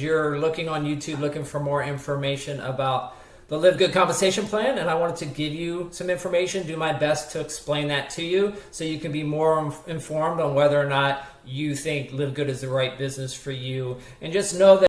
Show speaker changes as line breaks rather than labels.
you're looking on YouTube looking for more information about the Live Good compensation plan, and I wanted to give you some information, do my best to explain that to you so you can be more informed on whether or not you think Live Good is the right business for you. And just know that